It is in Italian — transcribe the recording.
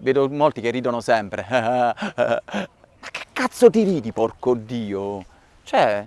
vedo molti che ridono sempre. Ma che cazzo ti ridi, porco Dio? Cioè,